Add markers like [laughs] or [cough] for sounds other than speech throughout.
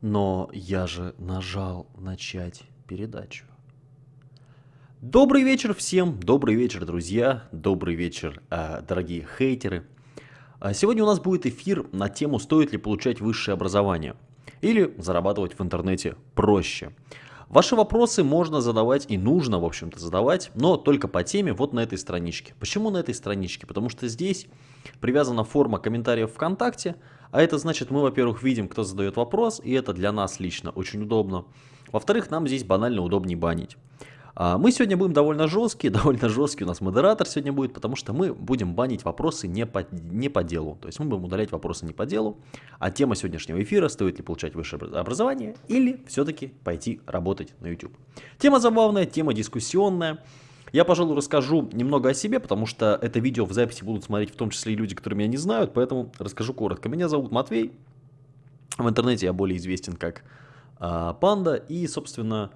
Но я же нажал начать передачу. Добрый вечер всем, добрый вечер, друзья, добрый вечер, э, дорогие хейтеры. А сегодня у нас будет эфир на тему, стоит ли получать высшее образование или зарабатывать в интернете проще. Ваши вопросы можно задавать и нужно, в общем-то, задавать, но только по теме вот на этой страничке. Почему на этой страничке? Потому что здесь привязана форма комментариев ВКонтакте, а это значит, мы, во-первых, видим, кто задает вопрос, и это для нас лично очень удобно. Во-вторых, нам здесь банально удобнее банить. А, мы сегодня будем довольно жесткие, [laughs] довольно жесткий у нас модератор сегодня будет, потому что мы будем банить вопросы не по, не по делу. То есть мы будем удалять вопросы не по делу, а тема сегодняшнего эфира, стоит ли получать высшее образование или все-таки пойти работать на YouTube. Тема забавная, тема дискуссионная. Я, пожалуй, расскажу немного о себе, потому что это видео в записи будут смотреть в том числе и люди, которые меня не знают, поэтому расскажу коротко. Меня зовут Матвей, в интернете я более известен как э, Панда, и, собственно,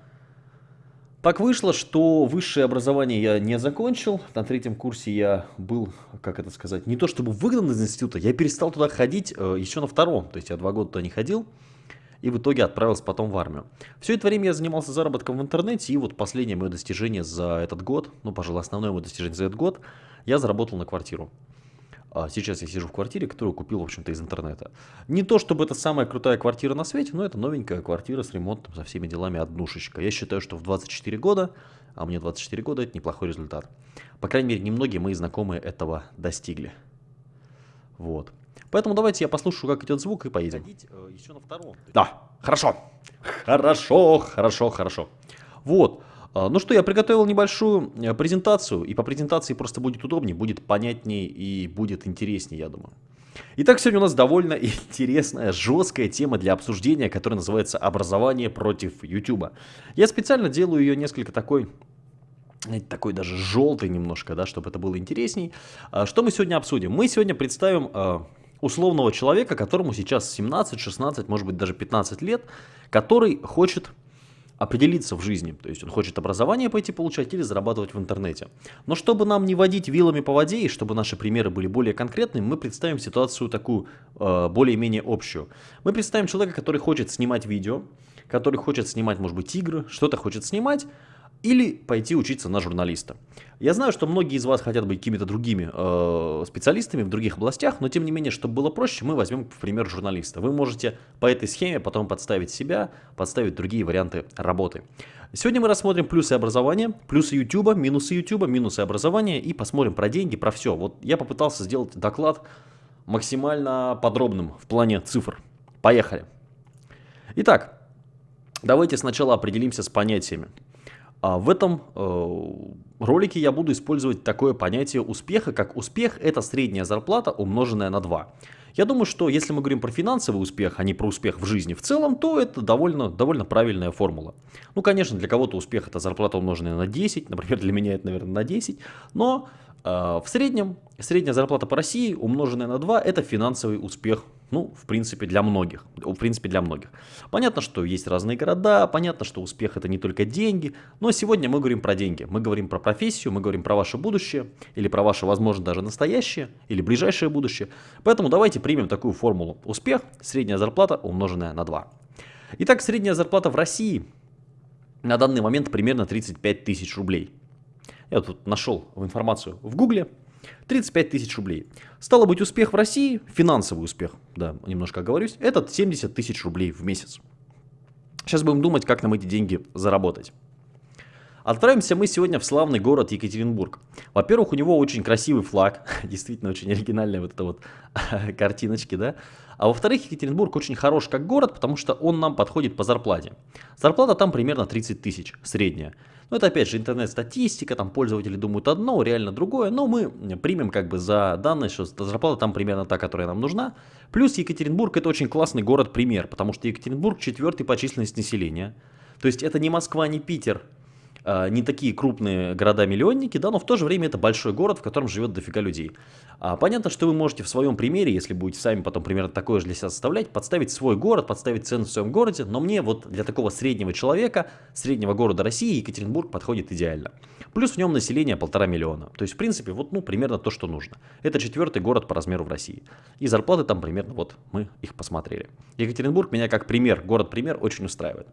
так вышло, что высшее образование я не закончил. На третьем курсе я был, как это сказать, не то чтобы выгнан из института, я перестал туда ходить э, еще на втором. То есть я два года туда не ходил и в итоге отправился потом в армию. Все это время я занимался заработком в интернете, и вот последнее мое достижение за этот год, ну, пожалуй, основное мое достижение за этот год, я заработал на квартиру. А сейчас я сижу в квартире, которую купил, в общем-то, из интернета. Не то, чтобы это самая крутая квартира на свете, но это новенькая квартира с ремонтом, со всеми делами, однушечка. Я считаю, что в 24 года, а мне 24 года, это неплохой результат. По крайней мере, немногие мои знакомые этого достигли. Вот. Поэтому давайте я послушаю, как идет звук, и поедем. Э, еще на втором. Да, хорошо. Хорошо, хорошо, хорошо. Вот. А, ну что, я приготовил небольшую э, презентацию, и по презентации просто будет удобнее, будет понятнее и будет интереснее, я думаю. Итак, сегодня у нас довольно [laughs] интересная, жесткая тема для обсуждения, которая называется «Образование против YouTube». Я специально делаю ее несколько такой такой даже желтый немножко, да, чтобы это было интересней. А, что мы сегодня обсудим? Мы сегодня представим а, условного человека, которому сейчас 17, 16, может быть даже 15 лет, который хочет определиться в жизни. То есть он хочет образование пойти получать или зарабатывать в интернете. Но чтобы нам не водить вилами по воде и чтобы наши примеры были более конкретными, мы представим ситуацию такую э, более-менее общую. Мы представим человека, который хочет снимать видео, который хочет снимать, может быть, игры, что-то хочет снимать, или пойти учиться на журналиста. Я знаю, что многие из вас хотят быть какими-то другими э, специалистами в других областях, но тем не менее, чтобы было проще, мы возьмем, в пример, журналиста. Вы можете по этой схеме потом подставить себя, подставить другие варианты работы. Сегодня мы рассмотрим плюсы образования, плюсы YouTube, минусы YouTube, минусы образования и посмотрим про деньги, про все. Вот я попытался сделать доклад максимально подробным в плане цифр. Поехали. Итак, давайте сначала определимся с понятиями. А в этом э, ролике я буду использовать такое понятие успеха, как успех – это средняя зарплата, умноженная на 2. Я думаю, что если мы говорим про финансовый успех, а не про успех в жизни в целом, то это довольно, довольно правильная формула. Ну, конечно, для кого-то успех – это зарплата, умноженная на 10, например, [laughs] для меня это, наверное, на 10, но в среднем средняя зарплата по России, умноженная на 2, это финансовый успех ну, в принципе, для многих. В принципе, для многих. Понятно, что есть разные города, понятно, что успех это не только деньги, но сегодня мы говорим про деньги. Мы говорим про профессию, мы говорим про ваше будущее, или про ваше, возможно, даже настоящее, или ближайшее будущее. Поэтому давайте примем такую формулу. Успех, средняя зарплата, умноженная на 2. Итак, средняя зарплата в России на данный момент примерно 35 тысяч рублей. Я тут нашел информацию в Гугле. 35 тысяч рублей. Стало быть, успех в России, финансовый успех, да, немножко оговорюсь, это 70 тысяч рублей в месяц. Сейчас будем думать, как нам эти деньги заработать. Отправимся мы сегодня в славный город Екатеринбург. Во-первых, у него очень красивый флаг, [laughs] действительно очень оригинальная вот эта вот [laughs] картиночки, да. А во-вторых, Екатеринбург очень хорош как город, потому что он нам подходит по зарплате. Зарплата там примерно 30 тысяч, средняя. Но это опять же интернет-статистика, там пользователи думают одно, реально другое, но мы примем как бы за данные, что зарплата там примерно та, которая нам нужна. Плюс Екатеринбург это очень классный город-пример, потому что Екатеринбург четвертый по численности населения. То есть это не Москва, не Питер, не такие крупные города-миллионники, да, но в то же время это большой город, в котором живет дофига людей. А, понятно, что вы можете в своем примере, если будете сами потом примерно такое же для себя составлять, подставить свой город, подставить цену в своем городе, но мне вот для такого среднего человека, среднего города России, Екатеринбург подходит идеально. Плюс в нем население полтора миллиона. То есть, в принципе, вот ну, примерно то, что нужно. Это четвертый город по размеру в России. И зарплаты там примерно, вот мы их посмотрели. Екатеринбург меня как пример, город-пример очень устраивает.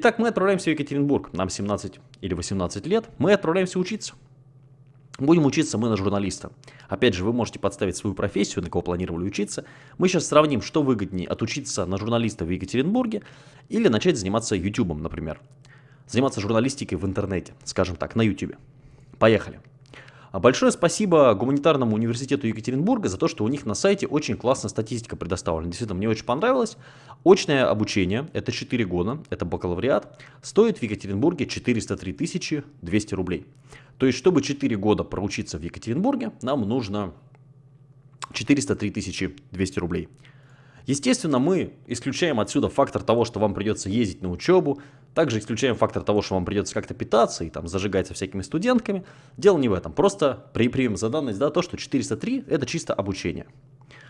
Итак, мы отправляемся в Екатеринбург. Нам 17 или 18 лет. Мы отправляемся учиться. Будем учиться мы на журналиста. Опять же, вы можете подставить свою профессию, на кого планировали учиться. Мы сейчас сравним, что выгоднее, отучиться на журналиста в Екатеринбурге или начать заниматься YouTube, например. Заниматься журналистикой в интернете, скажем так, на YouTube. Поехали. А большое спасибо Гуманитарному университету Екатеринбурга за то, что у них на сайте очень классная статистика предоставлена. Действительно, мне очень понравилось. Очное обучение, это 4 года, это бакалавриат, стоит в Екатеринбурге 403 200 рублей. То есть, чтобы 4 года проучиться в Екатеринбурге, нам нужно 403 200 рублей. Естественно, мы исключаем отсюда фактор того, что вам придется ездить на учебу, также исключаем фактор того, что вам придется как-то питаться и там зажигать со всякими студентками. Дело не в этом, просто примем за данность да, то, что 403 это чисто обучение.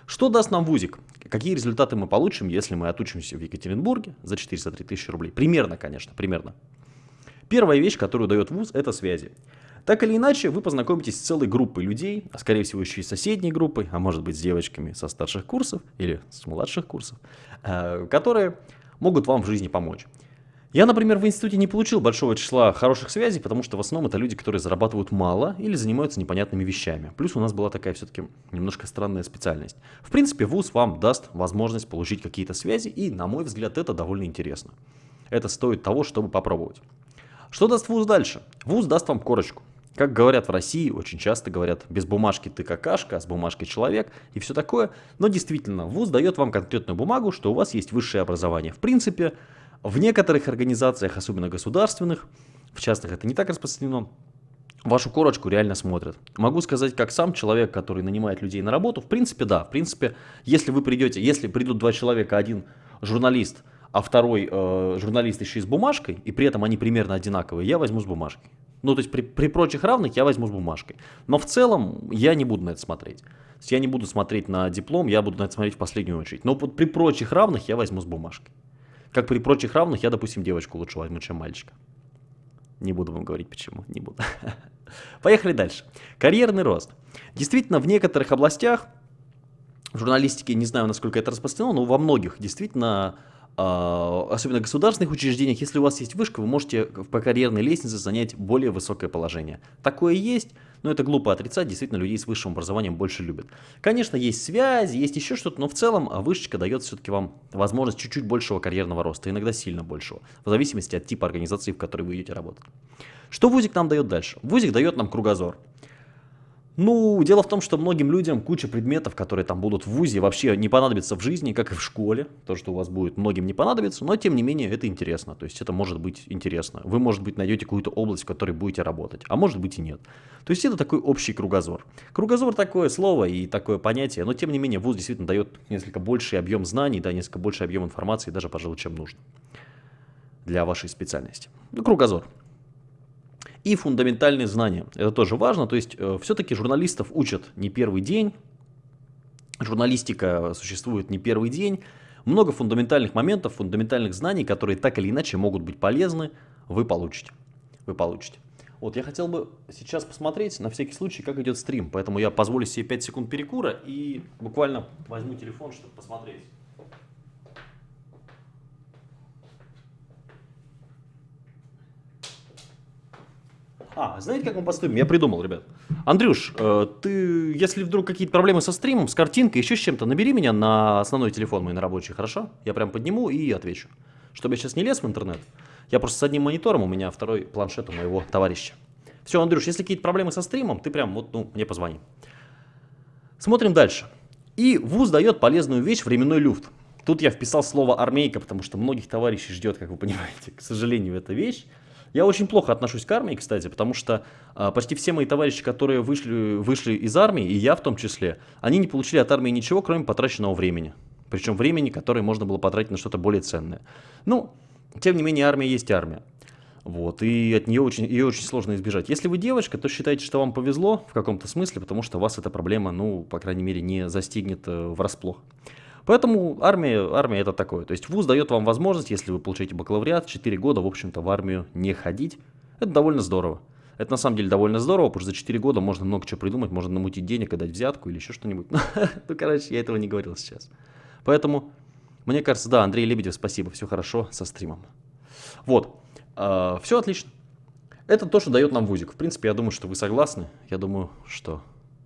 Что даст нам вузик? Какие результаты мы получим, если мы отучимся в Екатеринбурге за 403 тысячи рублей? Примерно, конечно, примерно. Первая вещь, которую дает вуз, это связи. Так или иначе, вы познакомитесь с целой группой людей, а скорее всего еще и соседней группой, а может быть с девочками со старших курсов или с младших курсов, э, которые могут вам в жизни помочь. Я, например, в институте не получил большого числа хороших связей, потому что в основном это люди, которые зарабатывают мало или занимаются непонятными вещами. Плюс у нас была такая все-таки немножко странная специальность. В принципе, ВУЗ вам даст возможность получить какие-то связи, и, на мой взгляд, это довольно интересно. Это стоит того, чтобы попробовать. Что даст ВУЗ дальше? ВУЗ даст вам корочку. Как говорят в России, очень часто говорят, без бумажки ты какашка, а с бумажкой человек и все такое. Но действительно, ВУЗ дает вам конкретную бумагу, что у вас есть высшее образование. В принципе, в некоторых организациях, особенно государственных, в частных это не так распространено, вашу корочку реально смотрят. Могу сказать, как сам человек, который нанимает людей на работу, в принципе, да, в принципе, если вы придете, если придут два человека, один журналист, а второй э, журналист еще и с бумажкой, и при этом они примерно одинаковые, я возьму с бумажкой. Ну, то есть при, при прочих равных я возьму с бумажкой. Но в целом я не буду на это смотреть. То есть я не буду смотреть на диплом, я буду на это смотреть в последнюю очередь. Но при прочих равных я возьму с бумажкой. Как при прочих равных я, допустим, девочку лучше возьму, чем мальчика. Не буду вам говорить почему, не буду. [laughs] Поехали дальше. Карьерный рост. Действительно, в некоторых областях, в журналистике, не знаю, насколько это распространено, но во многих действительно особенно в государственных учреждениях, если у вас есть вышка, вы можете по карьерной лестнице занять более высокое положение. Такое есть, но это глупо отрицать, действительно людей с высшим образованием больше любят. Конечно, есть связи, есть еще что-то, но в целом а, вышечка дает все-таки вам возможность чуть-чуть большего карьерного роста, иногда сильно большего, в зависимости от типа организации, в которой вы идете работать. Что ВУЗик нам дает дальше? ВУЗик дает нам кругозор. Ну, дело в том, что многим людям куча предметов, которые там будут в ВУЗе, вообще не понадобятся в жизни, как и в школе. То, что у вас будет, многим не понадобится, но тем не менее это интересно. То есть это может быть интересно. Вы, может быть, найдете какую-то область, в которой будете работать, а может быть и нет. То есть это такой общий кругозор. Кругозор такое слово и такое понятие, но тем не менее ВУЗ действительно дает несколько больший объем знаний, да, несколько больший объем информации, даже, пожалуй, чем нужно для вашей специальности. Ну, кругозор и фундаментальные знания. Это тоже важно, то есть э, все-таки журналистов учат не первый день, журналистика существует не первый день, много фундаментальных моментов, фундаментальных знаний, которые так или иначе могут быть полезны, вы получите. Вы получите. Вот, я хотел бы сейчас посмотреть на всякий случай, как идет стрим, поэтому я позволю себе 5 секунд перекура и буквально возьму телефон, чтобы посмотреть. А, знаете, как мы поступим? Я придумал, ребят. Андрюш, э, ты, если вдруг какие-то проблемы со стримом, с картинкой, еще с чем-то, набери меня на основной телефон мой, на рабочий, хорошо? Я прям подниму и отвечу. Чтобы я сейчас не лез в интернет. Я просто с одним монитором, у меня второй планшет у моего товарища. Все, Андрюш, если какие-то проблемы со стримом, ты прям вот, ну, мне позвони. Смотрим дальше. И ВУЗ дает полезную вещь временной люфт. Тут я вписал слово армейка, потому что многих товарищей ждет, как вы понимаете, к сожалению, эта вещь. Я очень плохо отношусь к армии, кстати, потому что а, почти все мои товарищи, которые вышли, вышли из армии, и я в том числе, они не получили от армии ничего, кроме потраченного времени. Причем времени, которое можно было потратить на что-то более ценное. Ну, тем не менее, армия есть армия. Вот, и от нее очень, ее очень сложно избежать. Если вы девочка, то считайте, что вам повезло в каком-то смысле, потому что вас эта проблема, ну, по крайней мере, не застигнет э, врасплох. Поэтому армия, армия это такое. То есть вуз дает вам возможность, если вы получаете бакалавриат, 4 года, в общем-то, в армию не ходить. Это довольно здорово. Это на самом деле довольно здорово, потому что за 4 года можно много чего придумать, можно намутить денег и дать взятку или еще что-нибудь. [laughs] Ну, короче, я этого не говорил сейчас. Поэтому, мне кажется, да, Андрей Лебедев, спасибо, все хорошо со стримом. Вот, а, все отлично. Это то, что дает нам вузик. В принципе, я думаю, что вы согласны. Я думаю, что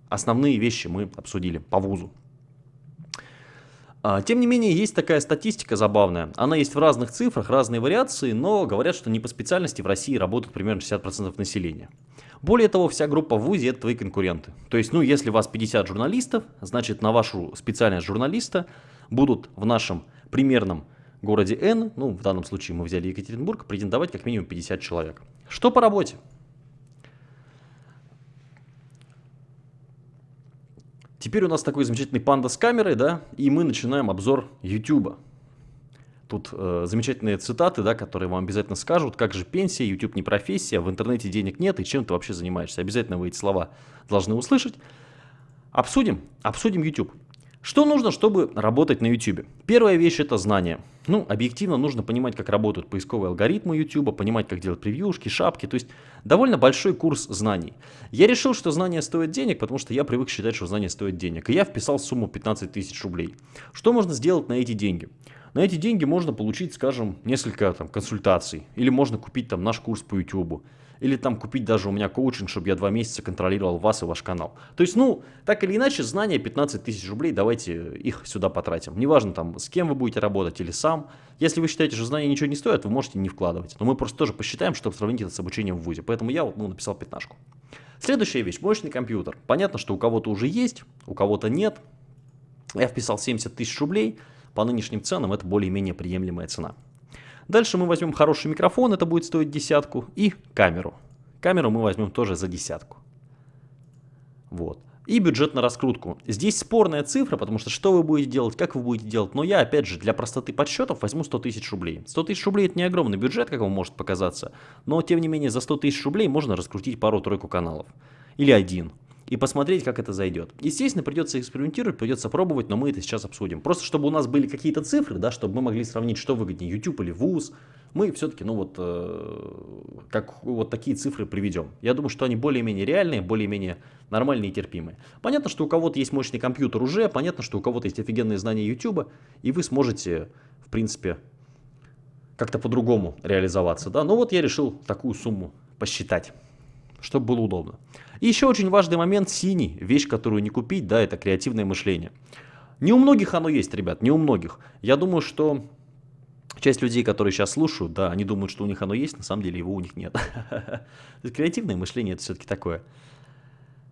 основные вещи мы обсудили по вузу. А, тем не менее, есть такая статистика забавная. Она есть в разных цифрах, разные вариации, но говорят, что не по специальности в России работают примерно 60% населения. Более того, вся группа в ВУЗе – это твои конкуренты. То есть, ну, если у вас 50 журналистов, значит, на вашу специальность журналиста будут в нашем примерном городе N, ну, в данном случае мы взяли Екатеринбург, претендовать как минимум 50 человек. Что по работе? Теперь у нас такой замечательный панда с камерой, да, и мы начинаем обзор YouTube. Тут э, замечательные цитаты, да, которые вам обязательно скажут, как же пенсия, YouTube не профессия, в интернете денег нет, и чем ты вообще занимаешься. Обязательно вы эти слова должны услышать. Обсудим, обсудим YouTube. Что нужно, чтобы работать на YouTube? Первая вещь это знание. Ну, объективно нужно понимать, как работают поисковые алгоритмы YouTube, понимать, как делать превьюшки, шапки, то есть довольно большой курс знаний. Я решил, что знания стоят денег, потому что я привык считать, что знания стоят денег. И я вписал сумму 15 тысяч рублей. Что можно сделать на эти деньги? На эти деньги можно получить, скажем, несколько там, консультаций. Или можно купить там наш курс по YouTube или там купить даже у меня коучинг, чтобы я два месяца контролировал вас и ваш канал. То есть, ну, так или иначе, знания 15 тысяч рублей, давайте их сюда потратим. Неважно там, с кем вы будете работать или сам. Если вы считаете, что знания ничего не стоят, вы можете не вкладывать. Но мы просто тоже посчитаем, чтобы сравнить это с обучением в ВУЗе. Поэтому я ну, написал пятнашку. Следующая вещь, мощный компьютер. Понятно, что у кого-то уже есть, у кого-то нет. Я вписал 70 тысяч рублей. По нынешним ценам это более-менее приемлемая цена. Дальше мы возьмем хороший микрофон, это будет стоить десятку, и камеру. Камеру мы возьмем тоже за десятку. Вот. И бюджет на раскрутку. Здесь спорная цифра, потому что что вы будете делать, как вы будете делать. Но я, опять же, для простоты подсчетов возьму 100 тысяч рублей. 100 тысяч рублей это не огромный бюджет, как вам может показаться. Но, тем не менее, за 100 тысяч рублей можно раскрутить пару-тройку каналов. Или один и посмотреть, как это зайдет. Естественно, придется экспериментировать, придется пробовать, но мы это сейчас обсудим. Просто чтобы у нас были какие-то цифры, да, чтобы мы могли сравнить, что выгоднее, YouTube или ВУЗ, мы все-таки, ну вот, э, как вот такие цифры приведем. Я думаю, что они более-менее реальные, более-менее нормальные и терпимые. Понятно, что у кого-то есть мощный компьютер уже, понятно, что у кого-то есть офигенные знания YouTube, и вы сможете, в принципе, как-то по-другому реализоваться, да. Но вот я решил такую сумму посчитать чтобы было удобно. И еще очень важный момент синий, вещь, которую не купить, да, это креативное мышление. Не у многих оно есть, ребят, не у многих. Я думаю, что часть людей, которые сейчас слушают, да, они думают, что у них оно есть, на самом деле его у них нет. [laughs] Креативное мышление это все-таки такое.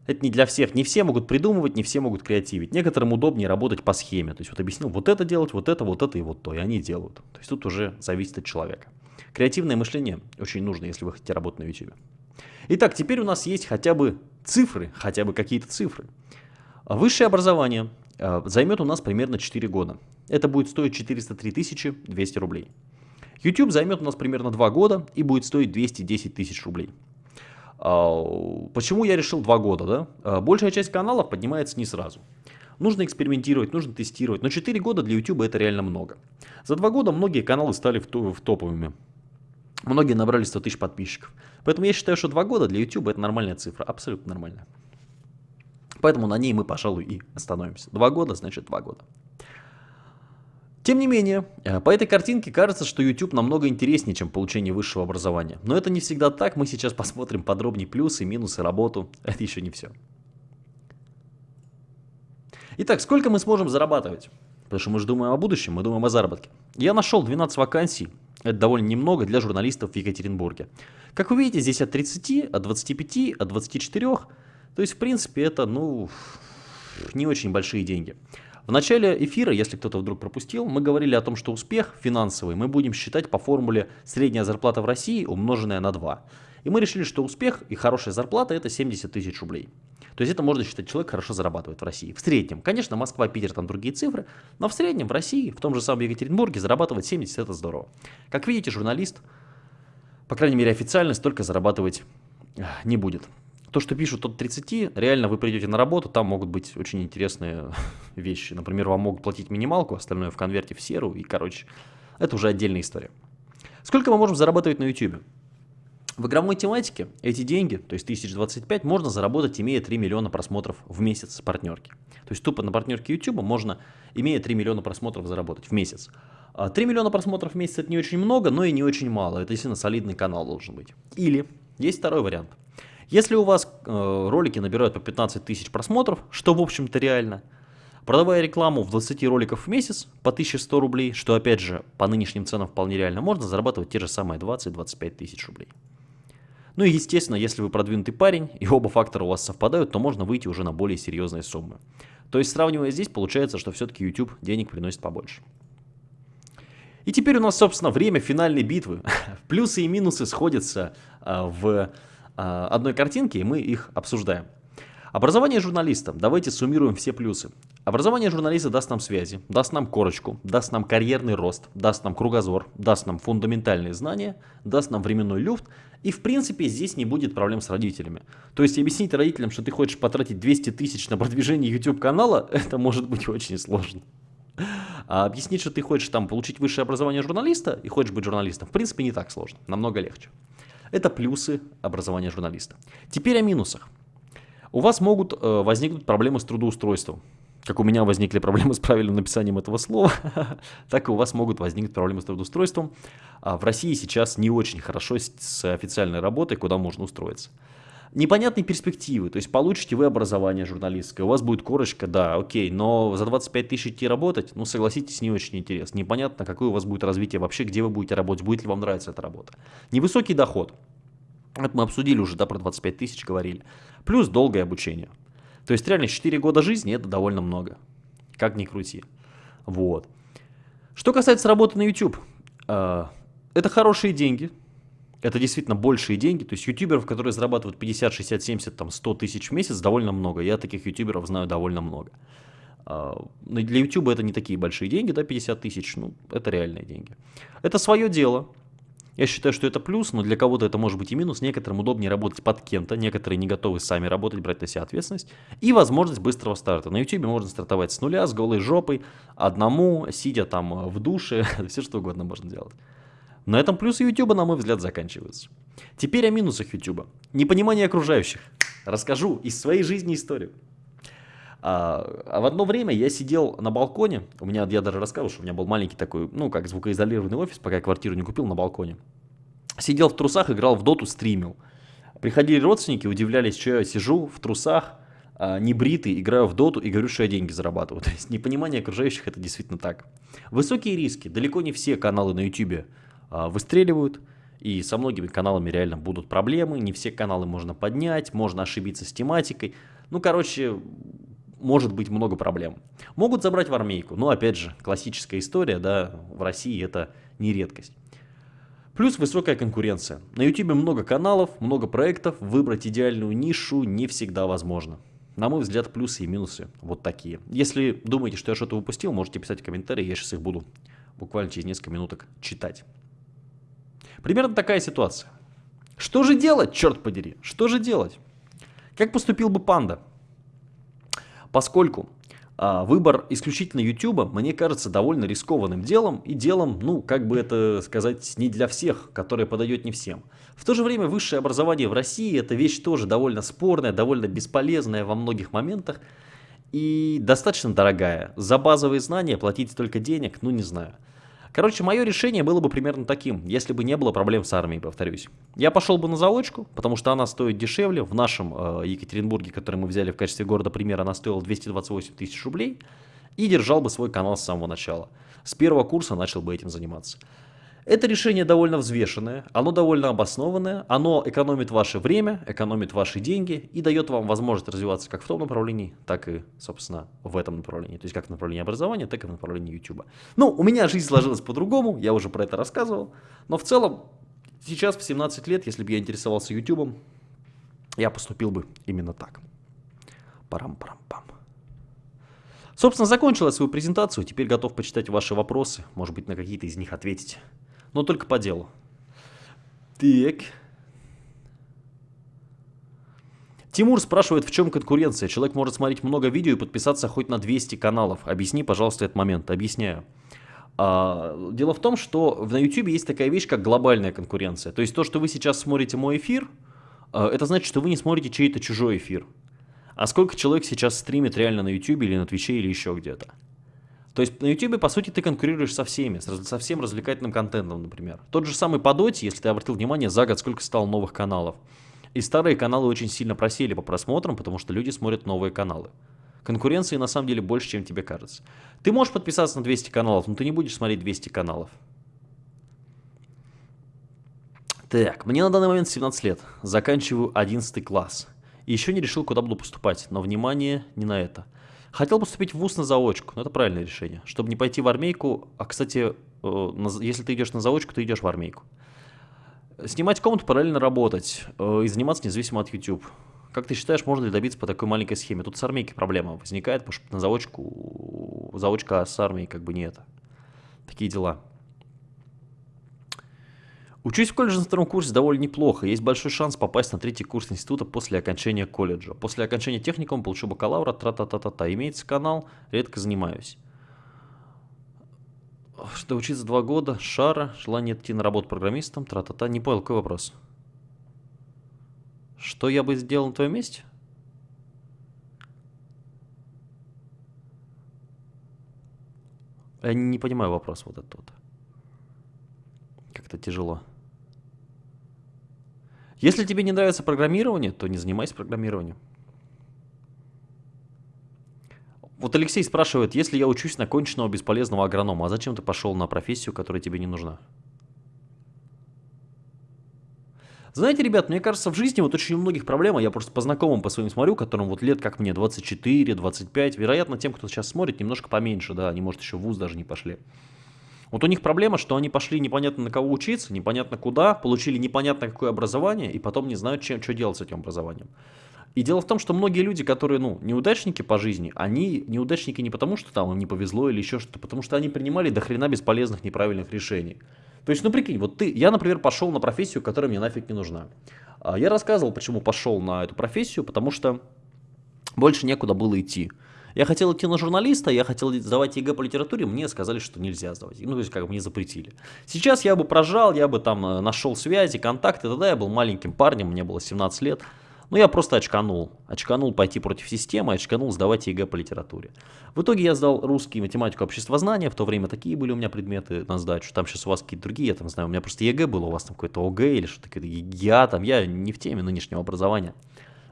Это не для всех. Не все могут придумывать, не все могут креативить. Некоторым удобнее работать по схеме. То есть вот объяснил, вот это делать, вот это, вот это и вот то. И они делают. То есть тут уже зависит от человека. Креативное мышление очень нужно, если вы хотите работать на YouTube. Итак, теперь у нас есть хотя бы цифры, хотя бы какие-то цифры. Высшее образование э, займет у нас примерно 4 года. Это будет стоить 403 200 рублей. YouTube займет у нас примерно 2 года и будет стоить 210 тысяч рублей. А, почему я решил 2 года? Да? А, большая часть каналов поднимается не сразу. Нужно экспериментировать, нужно тестировать. Но 4 года для YouTube это реально много. За 2 года многие каналы стали в топовыми. Многие набрали 100 тысяч подписчиков. Поэтому я считаю, что 2 года для YouTube это нормальная цифра, абсолютно нормальная. Поэтому на ней мы, пожалуй, и остановимся. 2 года, значит 2 года. Тем не менее, э, по этой картинке кажется, что YouTube намного интереснее, чем получение высшего образования. Но это не всегда так, мы сейчас посмотрим подробнее плюсы, минусы, работу. [laughs] Это еще не все. Итак, сколько мы сможем зарабатывать? Потому что мы же думаем о будущем, мы думаем о заработке. Я нашел 12 вакансий это довольно немного для журналистов в Екатеринбурге. Как вы видите, здесь от 30, от 25, от 24. То есть, в принципе, это, ну, не очень большие деньги. В начале эфира, если кто-то вдруг пропустил, мы говорили о том, что успех финансовый мы будем считать по формуле средняя зарплата в России умноженная на 2. И мы решили, что успех и хорошая зарплата это 70 тысяч рублей. То есть это можно считать, человек хорошо зарабатывает в России. В среднем. Конечно, Москва, Питер, там другие цифры, но в среднем в России, в том же самом Екатеринбурге, зарабатывать 70 это здорово. Как видите, журналист по крайней мере официально, столько зарабатывать не будет. То, что пишут от 30, реально вы придете на работу, там могут быть очень интересные [laughs] вещи. Например, вам могут платить минималку, остальное в конверте в серу, и, короче, это уже отдельная история. Сколько мы можем зарабатывать на YouTube? В игровой тематике эти деньги, то есть 1025, можно заработать, имея 3 миллиона просмотров в месяц с партнерки. То есть тупо на партнерке YouTube можно, имея 3 миллиона просмотров, заработать в месяц. 3 а миллиона просмотров в месяц это не очень много, но и не очень мало. Это действительно солидный канал должен быть. Или есть второй вариант. Если у вас э, ролики набирают по 15 тысяч просмотров, что в общем-то реально, продавая рекламу в 20 роликов в месяц по 1100 рублей, что опять же по нынешним ценам вполне реально, можно зарабатывать те же самые 20-25 тысяч рублей. Ну и естественно, если вы продвинутый парень и оба фактора у вас совпадают, то можно выйти уже на более серьезные суммы. То есть сравнивая здесь, получается, что все-таки YouTube денег приносит побольше. И теперь у нас, собственно, время финальной битвы. [laughs] Плюсы и минусы сходятся э, в а, одной картинки, и мы их обсуждаем. Образование журналиста. Давайте суммируем все плюсы. Образование журналиста даст нам связи, даст нам корочку, даст нам карьерный рост, даст нам кругозор, даст нам фундаментальные знания, даст нам временной люфт. И в принципе здесь не будет проблем с родителями. То есть объяснить родителям, что ты хочешь потратить 200 тысяч на продвижение YouTube канала, [laughs] это может быть очень сложно. А объяснить, что ты хочешь там получить высшее образование журналиста и хочешь быть журналистом, в принципе не так сложно, намного легче. Это плюсы образования журналиста. Теперь о минусах. У вас могут э, возникнуть проблемы с трудоустройством. Как у меня возникли проблемы с правильным написанием этого слова, [laughs] так и у вас могут возникнуть проблемы с трудоустройством. А в России сейчас не очень хорошо с, официальной работой, куда можно устроиться непонятные перспективы, то есть получите вы образование журналистское, у вас будет корочка, да, окей, но за 25 тысяч идти работать, ну согласитесь, не очень интересно, непонятно, какое у вас будет развитие вообще, где вы будете работать, будет ли вам нравиться эта работа. Невысокий доход, это мы обсудили уже, да, про 25 тысяч говорили, плюс долгое обучение. То есть реально 4 года жизни это довольно много, как ни крути. Вот. Что касается работы на YouTube, э, это хорошие деньги, это действительно большие деньги. То есть ютуберов, которые зарабатывают 50, 60, 70, там 100 тысяч в месяц, довольно много. Я таких ютуберов знаю довольно много. Но для ютуба это не такие большие деньги, да, 50 тысяч, ну, это реальные деньги. Это свое дело. Я считаю, что это плюс, но для кого-то это может быть и минус. Некоторым удобнее работать под кем-то, некоторые не готовы сами работать, брать на себя ответственность. И возможность быстрого старта. На YouTube можно стартовать с нуля, с голой жопой, одному, сидя там в душе, [laughs] все что угодно можно делать. На этом плюсы YouTube, на мой взгляд, заканчиваются. Теперь о минусах YouTube. Непонимание окружающих. Расскажу из своей жизни историю. А, а в одно время я сидел на балконе, у меня, я даже рассказывал, что у меня был маленький такой, ну, как звукоизолированный офис, пока я квартиру не купил на балконе. Сидел в трусах, играл в доту, стримил. Приходили родственники, удивлялись, что я сижу в трусах, а, не бритый, играю в доту и говорю, что я деньги зарабатываю. [laughs] То есть непонимание окружающих это действительно так. Высокие риски. Далеко не все каналы на YouTube а, выстреливают, и со многими каналами реально будут проблемы, не все каналы можно поднять, можно ошибиться с тематикой. Ну, короче, может быть много проблем. Могут забрать в армейку, но опять же, классическая история, да, в России это не редкость. Плюс высокая конкуренция. На YouTube много каналов, много проектов, выбрать идеальную нишу не всегда возможно. На мой взгляд, плюсы и минусы вот такие. Если думаете, что я что-то упустил, можете писать комментарии, я сейчас их буду буквально через несколько минуток читать. Примерно такая ситуация. Что же делать, черт подери? Что же делать? Как поступил бы панда? Поскольку а, выбор исключительно YouTube, мне кажется, довольно рискованным делом и делом, ну, как бы это сказать, не для всех, которое подойдет не всем. В то же время высшее образование в России это вещь тоже довольно спорная, довольно бесполезная во многих моментах и достаточно дорогая. За базовые знания платить столько денег, ну не знаю. Короче, мое решение было бы примерно таким, если бы не было проблем с армией, повторюсь. Я пошел бы на заочку, потому что она стоит дешевле. В нашем э, Екатеринбурге, который мы взяли в качестве города примера, она стоила 228 тысяч рублей. И держал бы свой канал с самого начала. С первого курса начал бы этим заниматься. Это решение довольно взвешенное, оно довольно обоснованное, оно экономит ваше время, экономит ваши деньги и дает вам возможность развиваться как в том направлении, так и, собственно, в этом направлении. То есть как в направлении образования, так и в направлении YouTube. Ну, у меня жизнь сложилась по-другому, я уже про это рассказывал, но в целом сейчас в 17 лет, если бы я интересовался YouTube, я поступил бы именно так. Парам-парам-пам. Собственно, закончил я свою презентацию, теперь готов почитать ваши вопросы, может быть, на какие-то из них ответить но только по делу. Так. Тимур спрашивает, в чем конкуренция. Человек может смотреть много видео и подписаться хоть на 200 каналов. Объясни, пожалуйста, этот момент. Объясняю. А, дело в том, что на YouTube есть такая вещь, как глобальная конкуренция. То есть то, что вы сейчас смотрите мой эфир, а, это значит, что вы не смотрите чей-то чужой эфир. А сколько человек сейчас стримит реально на YouTube или на Твиче или еще где-то? То есть на YouTube, по сути, ты конкурируешь со всеми, со всем развлекательным контентом, например. Тот же самый по Доте, если ты обратил внимание, за год сколько стало новых каналов. И старые каналы очень сильно просели по просмотрам, потому что люди смотрят новые каналы. Конкуренции на самом деле больше, чем тебе кажется. Ты можешь подписаться на 200 каналов, но ты не будешь смотреть 200 каналов. Так, мне на данный момент 17 лет. Заканчиваю 11 класс. И еще не решил, куда буду поступать, но внимание не на это. Хотел поступить в ВУЗ на заочку, но это правильное решение. Чтобы не пойти в армейку, а, кстати, э, если ты идешь на заочку, ты идешь в армейку. Снимать комнату, параллельно работать э, и заниматься независимо от YouTube. Как ты считаешь, можно ли добиться по такой маленькой схеме? Тут с армейки проблема возникает, потому что на заочку, заочка с армией как бы не это. Такие дела. Учусь в колледже на втором курсе довольно неплохо. Есть большой шанс попасть на третий курс института после окончания колледжа. После окончания техникума получу бакалавра, тра-та-та-та-та. Имеется канал, редко занимаюсь. Что учиться два года, шара, желание идти на работу программистом, тра-та-та. Не понял, какой вопрос? Что я бы сделал на твоем месте? Я не понимаю вопрос вот этот вот. Как-то тяжело. Если тебе не нравится программирование, то не занимайся программированием. Вот Алексей спрашивает, если я учусь на конченного бесполезного агронома, а зачем ты пошел на профессию, которая тебе не нужна? Знаете, ребят, мне кажется, в жизни вот очень у многих проблема, я просто по знакомым по своим смотрю, которым вот лет как мне, 24, 25, вероятно, тем, кто сейчас смотрит, немножко поменьше, да, они, может, еще в ВУЗ даже не пошли. Вот у них проблема, что они пошли непонятно на кого учиться, непонятно куда, получили непонятно какое образование, и потом не знают, чем, что делать с этим образованием. И дело в том, что многие люди, которые, ну, неудачники по жизни, они неудачники не потому, что там им не повезло или еще что-то, потому что они принимали до хрена бесполезных, неправильных решений. То есть, ну прикинь, вот ты, я, например, пошел на профессию, которая мне нафиг не нужна. А, я рассказывал, почему пошел на эту профессию, потому что больше некуда было идти. Я хотел идти на журналиста, я хотел сдавать ЕГЭ по литературе, мне сказали, что нельзя сдавать. Ну, то есть, как бы мне запретили. Сейчас я бы прожал, я бы там э, нашел связи, контакты, тогда я был маленьким парнем, мне было 17 лет. Ну, я просто очканул. Очканул пойти против системы, очканул сдавать ЕГЭ по литературе. В итоге я сдал русский, математику, обществознание. В то время такие были у меня предметы на сдачу. Там сейчас у вас какие-то другие, я там знаю. У меня просто ЕГЭ было, у вас там какой-то ОГЭ или что-то. Я там, я не в теме нынешнего образования.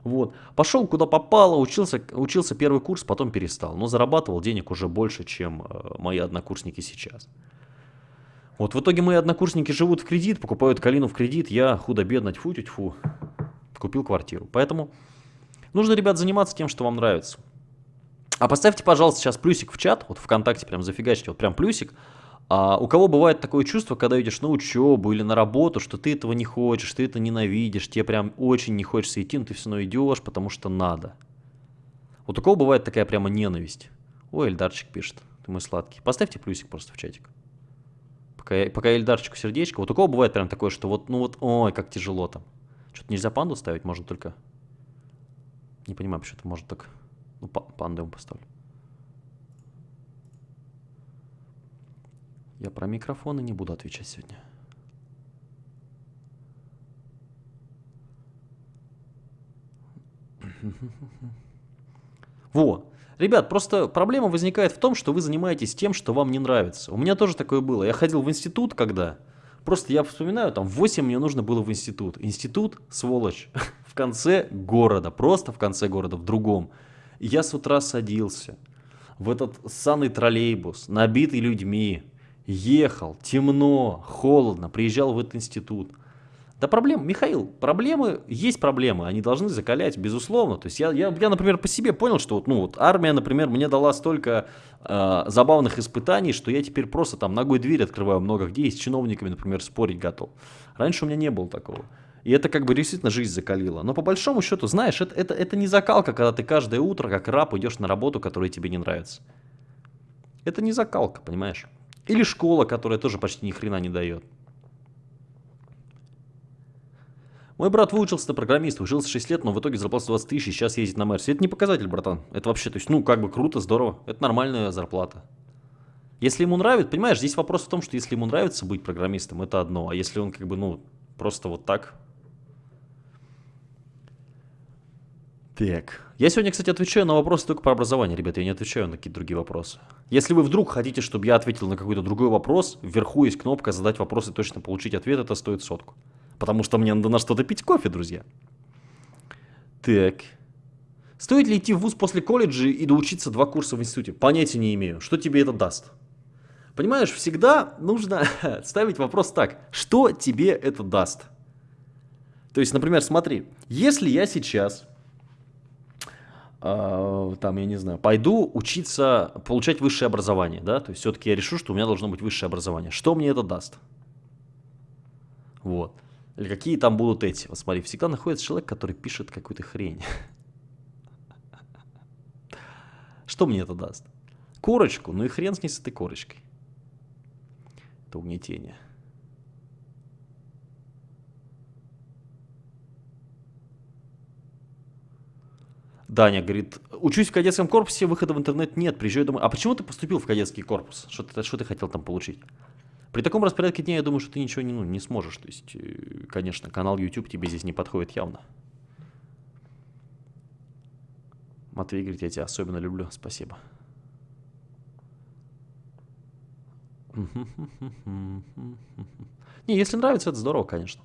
Вот. Пошел куда попало, учился, учился первый курс, потом перестал. Но зарабатывал денег уже больше, чем э, мои однокурсники сейчас. Вот в итоге мои однокурсники живут в кредит, покупают Калину в кредит, я худо-бедно, тьфу-тьфу, купил квартиру. Поэтому нужно, ребят, заниматься тем, что вам нравится. А поставьте, пожалуйста, сейчас плюсик в чат, вот ВКонтакте прям зафигачьте, вот прям плюсик, а у кого бывает такое чувство, когда идешь на учебу или на работу, что ты этого не хочешь, ты это ненавидишь, тебе прям очень не хочется идти, но ты все равно идешь, потому что надо. Вот у кого бывает такая прямо ненависть? Ой, Эльдарчик пишет, ты мой сладкий. Поставьте плюсик просто в чатик. Пока пока Эльдарчику сердечко. Вот у кого бывает прям такое, что вот, ну вот, ой, как тяжело там. Что-то нельзя панду ставить, можно только... Не понимаю, почему-то может так... Ну, панду ему поставлю. Я про микрофоны не буду отвечать сегодня. [laughs] Во. Ребят, просто проблема возникает в том, что вы занимаетесь тем, что вам не нравится. У меня тоже такое было. Я ходил в институт, когда... Просто я вспоминаю, там в 8 мне нужно было в институт. Институт, сволочь, [laughs] в конце города, просто в конце города, в другом. Я с утра садился в этот санный троллейбус, набитый людьми, ехал, темно, холодно, приезжал в этот институт. Да проблем, Михаил, проблемы, есть проблемы, они должны закалять, безусловно. То есть я, я, я например, по себе понял, что вот, ну, вот армия, например, мне дала столько э, забавных испытаний, что я теперь просто там ногой дверь открываю много где, и с чиновниками, например, спорить готов. Раньше у меня не было такого. И это как бы действительно жизнь закалила. Но по большому счету, знаешь, это, это, это не закалка, когда ты каждое утро как раб идешь на работу, которая тебе не нравится. Это не закалка, понимаешь? Или школа, которая тоже почти ни хрена не дает. Мой брат выучился на программиста, учился 6 лет, но в итоге зарплата 20 тысяч, сейчас ездит на Мерсе. Это не показатель, братан. Это вообще, то есть, ну, как бы круто, здорово. Это нормальная зарплата. Если ему нравится, понимаешь, здесь вопрос в том, что если ему нравится быть программистом, это одно. А если он как бы, ну, просто вот так. Так. Я сегодня, кстати, отвечаю на вопросы только по образованию, ребята. Я не отвечаю на какие-то другие вопросы. Если вы вдруг хотите, чтобы я ответил на какой-то другой вопрос, вверху есть кнопка «Задать вопрос и точно получить ответ». Это стоит сотку. Потому что мне надо на что-то пить кофе, друзья. Так. Стоит ли идти в ВУЗ после колледжа и доучиться два курса в институте? Понятия не имею. Что тебе это даст? Понимаешь, всегда нужно [laughs] ставить вопрос так. Что тебе это даст? То есть, например, смотри. Если я сейчас, там, я не знаю, пойду учиться, получать высшее образование, да, то есть все-таки я решу, что у меня должно быть высшее образование. Что мне это даст? Вот. Или какие там будут эти. Вот смотри, всегда находится человек, который пишет какую-то хрень. [laughs] Что мне это даст? Корочку, ну и хрен с ней с этой корочкой. Это угнетение. Даня говорит, учусь в кадетском корпусе, выхода в интернет нет, приезжаю домой. А почему ты поступил в кадетский корпус? Что ты, что ты хотел там получить? При таком распорядке дня я думаю, что ты ничего не, ну, не сможешь. То есть, э, конечно, канал YouTube тебе здесь не подходит явно. Матвей говорит, я тебя особенно люблю. Спасибо. [laughs] Не, если нравится, это здорово, конечно.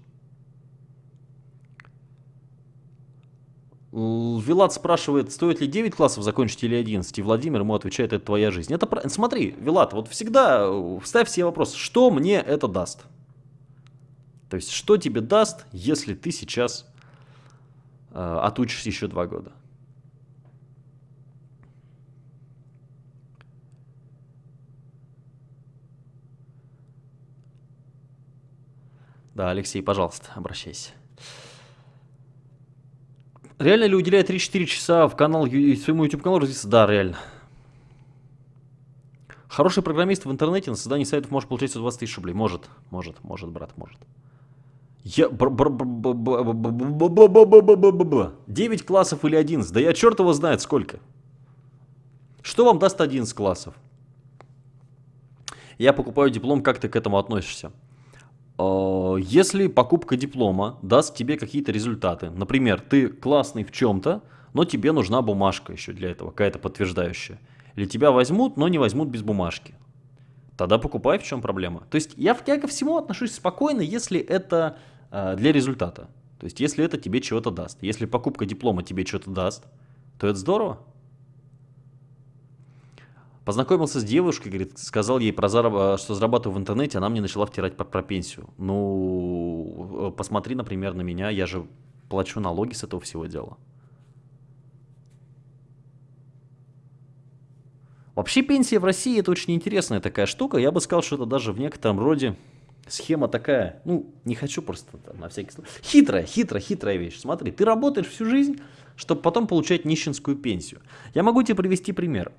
Вилат спрашивает, стоит ли 9 классов закончить или 11, и Владимир ему отвечает, это твоя жизнь. Это. Смотри, Вилат, вот всегда вставь себе вопрос, что мне это даст? То есть, что тебе даст, если ты сейчас э, отучишься еще два года? Да, Алексей, пожалуйста, обращайся. Реально ли уделяет 3-4 часа в канал, своему YouTube каналу развиться? Да, реально. Хороший программист в интернете на создании сайтов может получать 120 тысяч рублей. Может, может, может, брат, может. Я... 9 классов или 11? Да я черт его знает сколько. Что вам даст 11 классов? Я покупаю диплом, как ты к этому относишься? Э, если покупка диплома даст тебе какие-то результаты, например, ты классный в чем-то, но тебе нужна бумажка еще для этого, какая-то подтверждающая. Или тебя возьмут, но не возьмут без бумажки. Тогда покупай, в чем проблема. То есть я, я ко всему отношусь спокойно, если это э, для результата. То есть если это тебе чего-то даст. Если покупка диплома тебе что-то даст, то это здорово. Познакомился с девушкой, говорит, сказал ей, про зараб... что зарабатываю в интернете, она мне начала втирать про, про пенсию. Ну, э, посмотри, например, на меня, я же плачу налоги с этого всего дела. Вообще пенсия в России это очень интересная такая штука. Я бы сказал, что это даже в некотором роде схема такая, ну, не хочу просто там, на всякий случай. Хитрая, хитрая, хитрая вещь. Смотри, ты работаешь всю жизнь, чтобы потом получать нищенскую пенсию. Я могу тебе привести пример.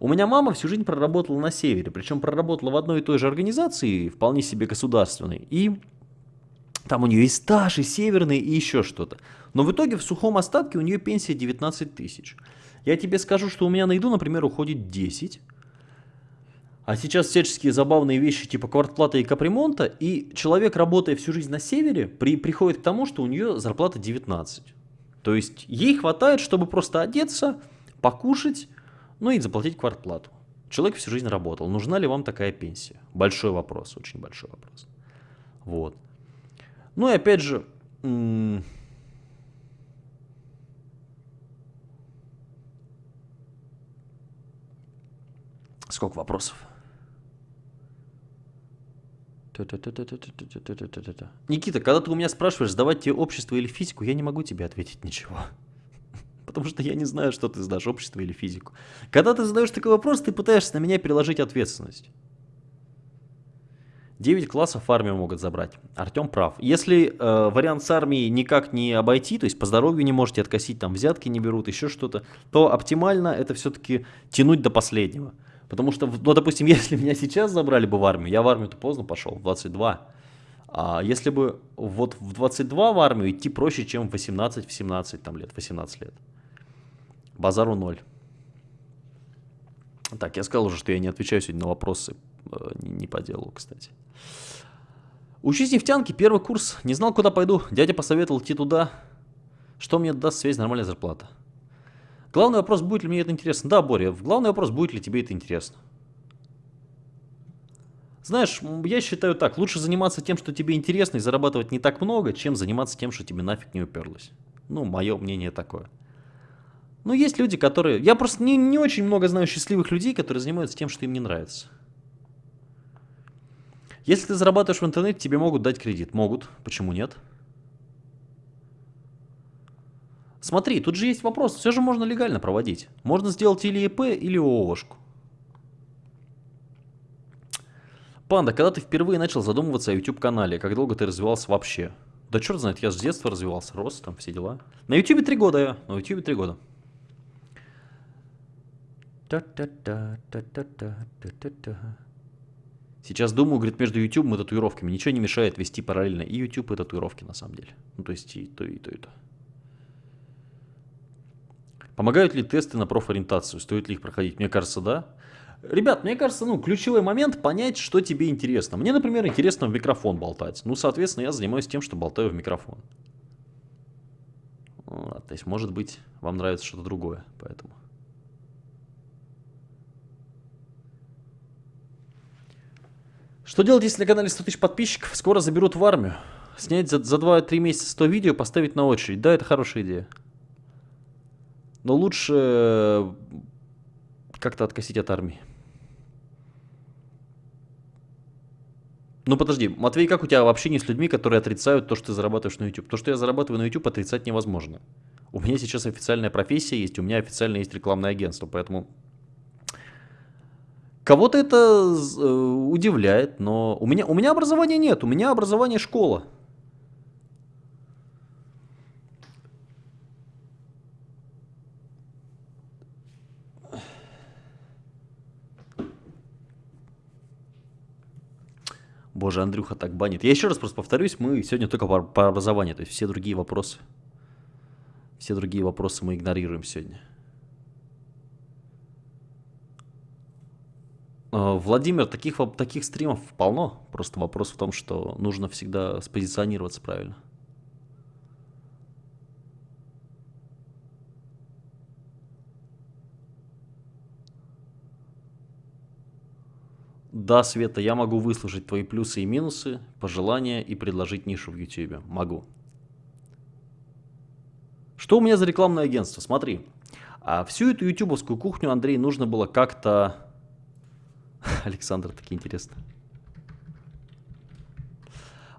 У меня мама всю жизнь проработала на севере, причем проработала в одной и той же организации, вполне себе государственной, и там у нее и стаж, и северный, и еще что-то. Но в итоге в сухом остатке у нее пенсия 19 тысяч. Я тебе скажу, что у меня на еду, например, уходит 10, а сейчас всяческие забавные вещи типа квартплата и капремонта, и человек, работая всю жизнь на севере, при, приходит к тому, что у нее зарплата 19. То есть ей хватает, чтобы просто одеться, покушать, ну и заплатить квартплату. Человек всю жизнь работал. Нужна ли вам такая пенсия? Большой вопрос, очень большой вопрос. Вот. Ну и опять же, сколько вопросов? Никита, когда ты у меня спрашиваешь, сдавать тебе общество или физику, я не могу тебе ответить ничего потому что я не знаю, что ты сдашь, общество или физику. Когда ты задаешь такой вопрос, ты пытаешься на меня переложить ответственность. 9 классов армию могут забрать. Артем прав. Если э, вариант с армией никак не обойти, то есть по здоровью не можете откосить, там взятки не берут, еще что-то, то оптимально это все-таки тянуть до последнего. Потому что, ну, допустим, [laughs] если меня сейчас забрали бы в армию, я в армию-то поздно пошел, в 22. А если бы вот в 22 в армию идти проще, чем в 18, в 17 там, лет, 18 лет. Базару ноль. Так, я сказал уже, что я не отвечаю сегодня на вопросы, э, не по делу, кстати. Учись нефтянки, первый курс. Не знал, куда пойду. Дядя посоветовал идти туда. Что мне даст связь, нормальная зарплата. Главный вопрос, будет ли мне это интересно. Да, Боря, главный вопрос, будет ли тебе это интересно. Знаешь, я считаю так, лучше заниматься тем, что тебе интересно, и зарабатывать не так много, чем заниматься тем, что тебе нафиг не уперлось. Ну, мое мнение такое. Ну, есть люди, которые... Я просто не, не очень много знаю счастливых людей, которые занимаются тем, что им не нравится. Если ты зарабатываешь в интернете, тебе могут дать кредит. Могут. Почему нет? Смотри, тут же есть вопрос. Все же можно легально проводить. Можно сделать или ИП, или ООшку. Панда, когда ты впервые начал задумываться о YouTube-канале, как долго ты развивался вообще? Да черт знает, я с детства развивался, рос, там все дела. На YouTube три года я, на YouTube три года. Сейчас думаю, говорит, между YouTube и татуировками. Ничего не мешает вести параллельно и YouTube, и татуировки на самом деле. Ну, то есть и то, и то, и то. Помогают ли тесты на профориентацию? Стоит ли их проходить? Мне кажется, да. Ребят, мне кажется, ну, ключевой момент понять, что тебе интересно. Мне, например, интересно в микрофон болтать. Ну, соответственно, я занимаюсь тем, что болтаю в микрофон. Вот, то есть, может быть, вам нравится что-то другое, поэтому. Что делать, если на канале 100 тысяч подписчиков? Скоро заберут в армию. Снять за, за 2-3 месяца 100 видео, поставить на очередь. Да, это хорошая идея. Но лучше э, как-то откосить от армии. Ну подожди, Матвей, как у тебя вообще не с людьми, которые отрицают то, что ты зарабатываешь на YouTube? То, что я зарабатываю на YouTube, отрицать невозможно. У меня сейчас официальная профессия есть, у меня официально есть рекламное агентство, поэтому... Кого-то это э, удивляет, но у меня, у меня образования нет, у меня образование школа. Боже, Андрюха так банит. Я еще раз просто повторюсь, мы сегодня только по, по образованию, то есть все другие вопросы, все другие вопросы мы игнорируем сегодня. А, Владимир, таких, таких стримов полно. Просто вопрос в том, что нужно всегда спозиционироваться правильно. Да, Света, я могу выслушать твои плюсы и минусы, пожелания и предложить нишу в YouTube. Могу. Что у меня за рекламное агентство? Смотри, а всю эту ютубовскую кухню, Андрей, нужно было как-то... [laughs] Александр, таки интересно.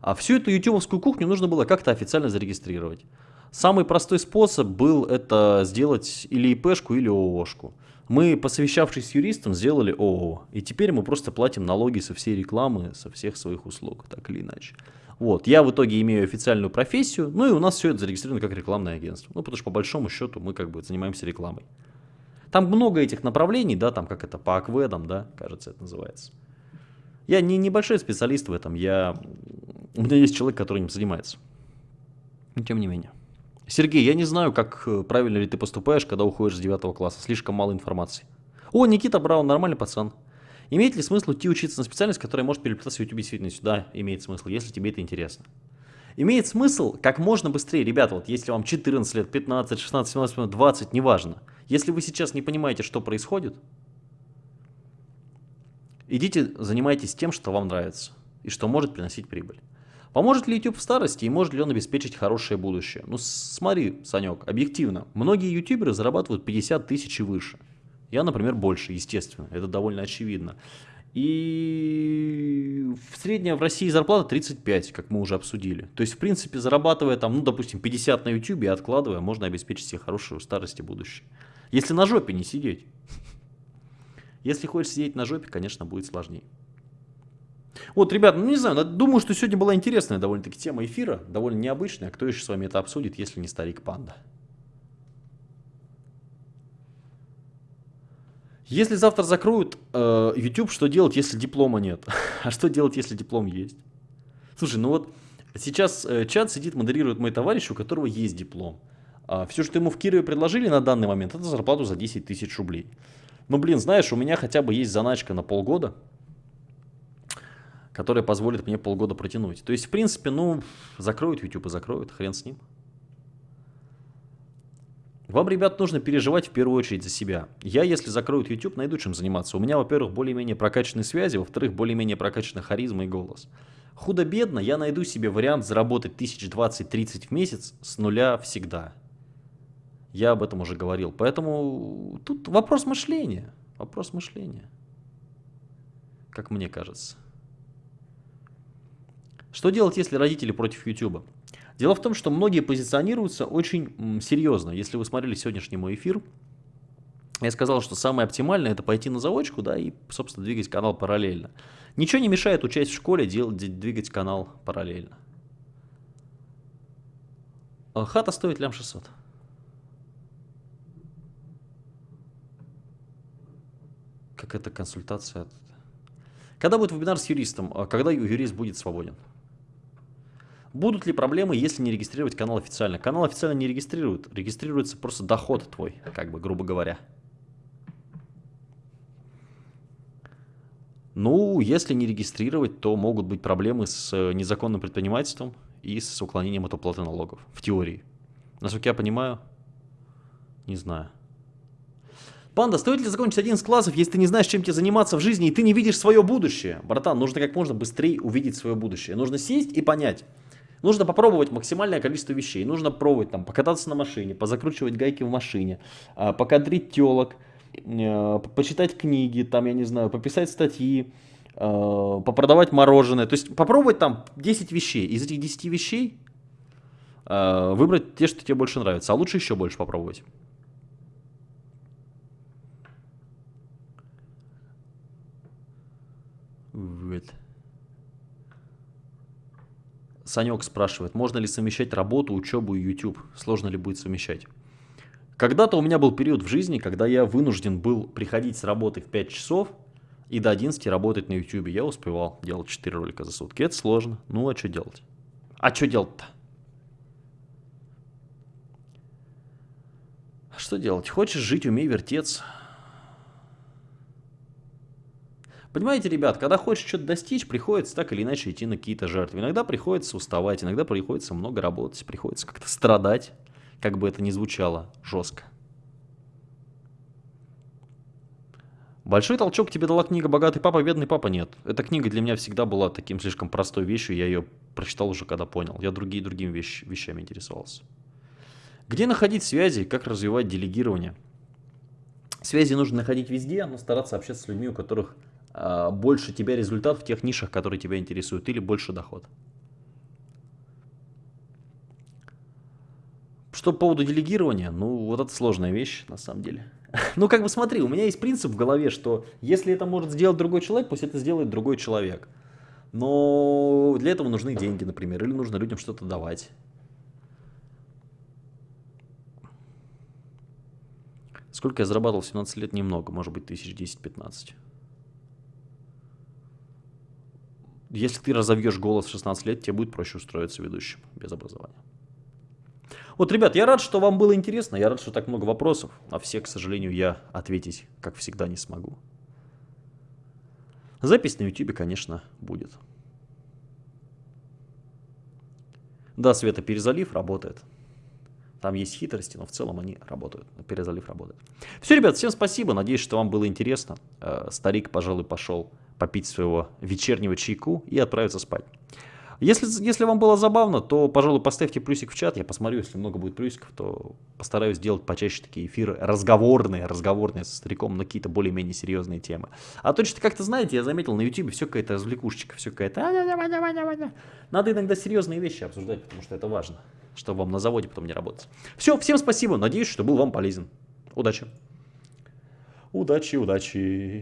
А всю эту ютубовскую кухню нужно было как-то официально зарегистрировать. Самый простой способ был это сделать или ИПшку, или ООшку. Мы, посовещавшись с юристом, сделали ООО. И теперь мы просто платим налоги со всей рекламы, со всех своих услуг, так или иначе. Вот, я в итоге имею официальную профессию, ну и у нас все это зарегистрировано как рекламное агентство. Ну, потому что по большому счету мы как бы занимаемся рекламой. Там много этих направлений, да, там как это, по акведам, да, кажется, это называется. Я не небольшой специалист в этом, я... у меня есть человек, который им занимается. Но тем не менее. Сергей, я не знаю, как э, правильно ли ты поступаешь, когда уходишь с 9 класса. Слишком мало информации. О, Никита Браун, нормальный пацан. Имеет ли смысл идти учиться на специальность, которая может переплетаться в YouTube действительно сюда? Имеет смысл, если тебе это интересно. Имеет смысл как можно быстрее, ребята, вот если вам 14 лет, 15, 16, 17, 20, неважно. Если вы сейчас не понимаете, что происходит, идите занимайтесь тем, что вам нравится и что может приносить прибыль. Поможет ли YouTube в старости и может ли он обеспечить хорошее будущее? Ну смотри, Санек, объективно, многие ютуберы зарабатывают 50 тысяч и выше. Я, например, больше, естественно, это довольно очевидно. И средняя в России зарплата 35, как мы уже обсудили. То есть, в принципе, зарабатывая там, ну, допустим, 50 на YouTube и откладывая, можно обеспечить себе хорошую старость и будущее. Если на жопе не сидеть. [laughs] Если хочешь сидеть на жопе, конечно, будет сложнее. Вот, ребят, ну не знаю, думаю, что сегодня была интересная довольно-таки тема эфира, довольно необычная. Кто еще с вами это обсудит, если не старик панда? Если завтра закроют э, YouTube, что делать, если диплома нет? [laughs] а что делать, если диплом есть? Слушай, ну вот сейчас э, чат сидит, модерирует мой товарищ, у которого есть диплом. А все, что ему в Кирове предложили на данный момент, это зарплату за 10 тысяч рублей. Ну, блин, знаешь, у меня хотя бы есть заначка на полгода, которая позволит мне полгода протянуть. То есть, в принципе, ну, закроют YouTube и закроют, хрен с ним. Вам, ребят, нужно переживать в первую очередь за себя. Я, если закроют YouTube, найду чем заниматься. У меня, во-первых, более-менее прокачанные связи, во-вторых, более-менее прокачанная харизма и голос. Худо-бедно я найду себе вариант заработать 1020-30 в месяц с нуля всегда. Я об этом уже говорил. Поэтому тут вопрос мышления. Вопрос мышления. Как мне кажется. Что делать, если родители против YouTube? Дело в том, что многие позиционируются очень серьезно. Если вы смотрели сегодняшний мой эфир, я сказал, что самое оптимальное это пойти на заочку, да, и, собственно, двигать канал параллельно. Ничего не мешает участь в школе, делать, двигать канал параллельно. А хата стоит лям 600. как это консультация. Когда будет вебинар с юристом? А когда юрист будет свободен? Будут ли проблемы, если не регистрировать канал официально? Канал официально не регистрируют. Регистрируется просто доход твой, как бы, грубо говоря. Ну, если не регистрировать, то могут быть проблемы с э, незаконным предпринимательством и с уклонением от уплаты налогов. В теории. Насколько я понимаю, не знаю. Панда, стоит ли закончить один из классов, если ты не знаешь, чем тебе заниматься в жизни, и ты не видишь свое будущее? Братан, нужно как можно быстрее увидеть свое будущее. Нужно сесть и понять. Нужно попробовать максимальное количество вещей. Нужно пробовать там покататься на машине, позакручивать гайки в машине, а, покадрить телок, э, почитать книги, там, я не знаю, пописать статьи, э, попродавать мороженое. То есть попробовать там 10 вещей. Из этих 10 вещей э, выбрать те, что тебе больше нравится. А лучше еще больше попробовать. Вот. Санек спрашивает, можно ли совмещать работу, учебу и YouTube? Сложно ли будет совмещать? Когда-то у меня был период в жизни, когда я вынужден был приходить с работы в 5 часов и до 11 работать на YouTube. Я успевал делать 4 ролика за сутки. Это сложно. Ну а что делать? А что делать-то? Что делать? Хочешь жить, умей вертеться. Понимаете, ребят, когда хочешь что-то достичь, приходится так или иначе идти на какие-то жертвы. Иногда приходится уставать, иногда приходится много работать, приходится как-то страдать, как бы это ни звучало жестко. Большой толчок тебе дала книга «Богатый папа, бедный папа» нет. Эта книга для меня всегда была таким слишком простой вещью, я ее прочитал уже когда понял. Я другие другими вещ, вещами интересовался. Где находить связи, как развивать делегирование? Связи нужно находить везде, но стараться общаться с людьми, у которых а, больше тебя результат в тех нишах, которые тебя интересуют, или больше доход. Что по поводу делегирования, ну вот это сложная вещь на самом деле. [laughs] Ну как бы смотри, у меня есть принцип в голове, что если это может сделать другой человек, пусть это сделает другой человек. Но для этого нужны деньги, например, или нужно людям что-то давать. Сколько я зарабатывал в 17 лет? Немного, может быть, тысяч 10-15. Если ты разовьешь голос в 16 лет, тебе будет проще устроиться ведущим без образования. Вот, ребят, я рад, что вам было интересно, я рад, что так много вопросов. На все, к сожалению, я ответить, как всегда, не смогу. Запись на YouTube, конечно, будет. Да, Света, перезалив работает. Там есть хитрости, но в целом они работают. Перезалив работает. Все, ребят, всем спасибо. Надеюсь, что вам было интересно. Э, старик, пожалуй, пошел попить своего вечернего чайку и отправиться спать. Если, если вам было забавно, то, пожалуй, поставьте плюсик в чат. Я посмотрю, если много будет плюсиков, то постараюсь сделать почаще такие эфиры разговорные, разговорные со стариком на какие-то более-менее серьезные темы. А то что-то как-то, знаете, я заметил на YouTube все какая-то развлекушечка, все какая-то... Надо иногда серьезные вещи обсуждать, потому что это важно, чтобы вам на заводе потом не работать. Все, всем спасибо, надеюсь, что был вам полезен. Удачи. Удачи, удачи.